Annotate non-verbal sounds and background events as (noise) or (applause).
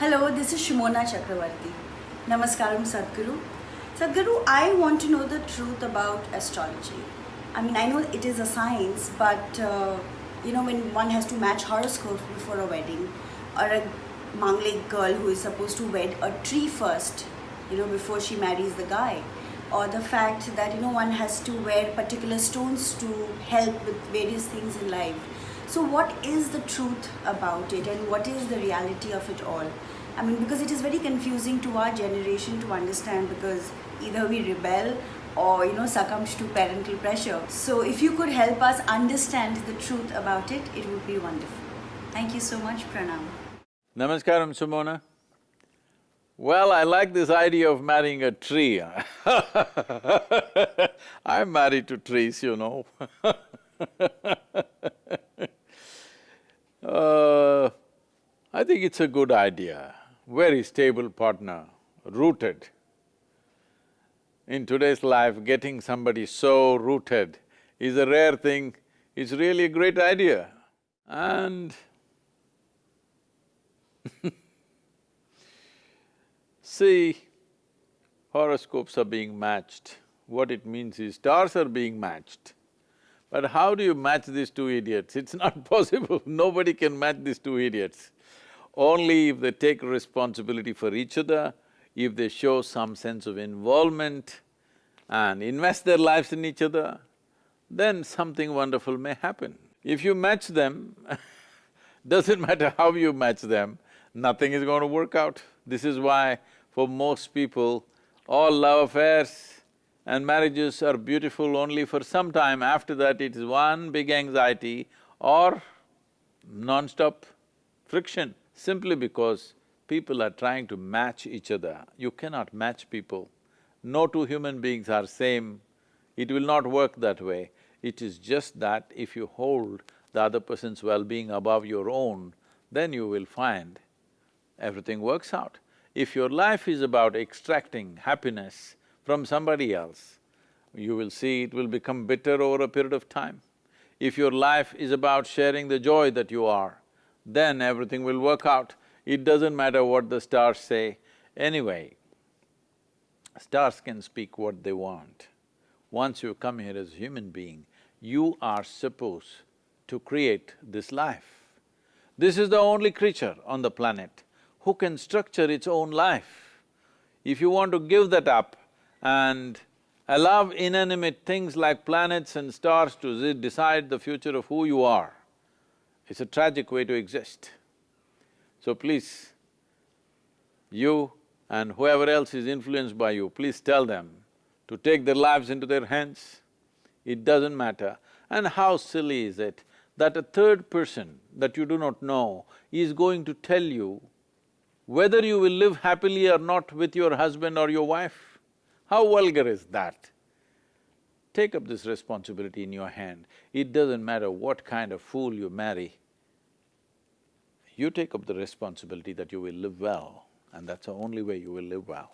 Hello, this is Sumona Chakravarti. Namaskaram, Sadhguru. Sadhguru, I want to know the truth about astrology. I mean, I know it is a science, but uh, you know, when one has to match horoscopes before a wedding, or a Manglik girl who is supposed to wed a tree first, you know, before she marries the guy, or the fact that you know one has to wear particular stones to help with various things in life. So, what is the truth about it, and what is the reality of it all? I mean, because it is very confusing to our generation to understand because either we rebel or you know succumb to parental pressure. So, if you could help us understand the truth about it, it would be wonderful. Thank you so much, Pranam. Namaskaram, Sumona. Well, I like this idea of marrying a tree. (laughs) I'm married to trees, you know (laughs) I think it's a good idea, very stable partner, rooted. In today's life, getting somebody so rooted is a rare thing, it's really a great idea. And (laughs) See, horoscopes are being matched. What it means is stars are being matched. But how do you match these two idiots? It's not (laughs) possible, nobody can match these two idiots. Only if they take responsibility for each other, if they show some sense of involvement and invest their lives in each other, then something wonderful may happen. If you match them, (laughs) doesn't matter how you match them, nothing is going to work out. This is why for most people, all love affairs and marriages are beautiful only for some time, after that it is one big anxiety or non-stop friction, simply because people are trying to match each other. You cannot match people. No two human beings are same, it will not work that way. It is just that if you hold the other person's well-being above your own, then you will find everything works out. If your life is about extracting happiness from somebody else, you will see it will become bitter over a period of time. If your life is about sharing the joy that you are, then everything will work out. It doesn't matter what the stars say. Anyway, stars can speak what they want. Once you come here as a human being, you are supposed to create this life. This is the only creature on the planet who can structure its own life. If you want to give that up, and allow inanimate things like planets and stars to decide the future of who you are. It's a tragic way to exist. So please, you and whoever else is influenced by you, please tell them to take their lives into their hands. It doesn't matter. And how silly is it that a third person that you do not know is going to tell you whether you will live happily or not with your husband or your wife? How vulgar is that? Take up this responsibility in your hand. It doesn't matter what kind of fool you marry, you take up the responsibility that you will live well, and that's the only way you will live well.